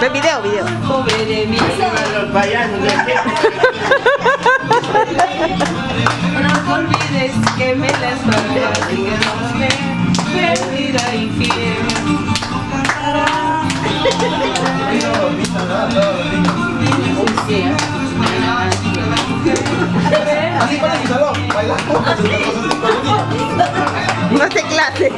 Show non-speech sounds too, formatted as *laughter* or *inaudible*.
Ve video, video. Pobre de mí. Los payasos de No olvides que me las palmas y que no me perdida infiel. Así para mi salón, bailando. *laughs* no se clase.